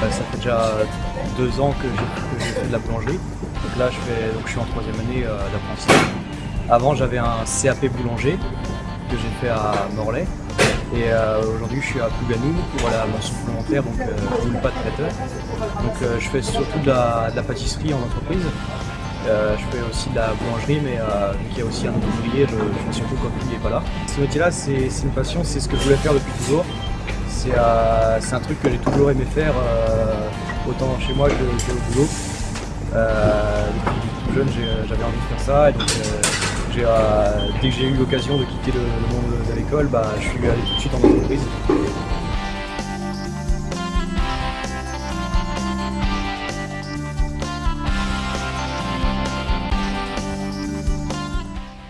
ça fait déjà deux ans que j'ai fait de la boulangerie. Donc là, je, je suis en troisième année d'apprentissage. Avant, j'avais un CAP boulanger que j'ai fait à Morlaix. Et euh, aujourd'hui, je suis à Plouganou pour la mention complémentaire, donc euh, pas de traiteur. Donc euh, je fais surtout de la, pâtisserie en entreprise. Euh, je fais aussi de la boulangerie, mais vu qu'il y a aussi un ouvrier, je, fais surtout quand il n'est pas là. Ce métier-là, c'est une passion, c'est ce que je voulais faire depuis toujours. C'est un truc que j'ai toujours aimé faire, autant chez moi que, au boulot. depuis tout jeune, j'avais envie de faire ça. Et dès que j'ai eu l'occasion de quitter le, monde de l'école, bah, je suis allé tout de suite en entreprise.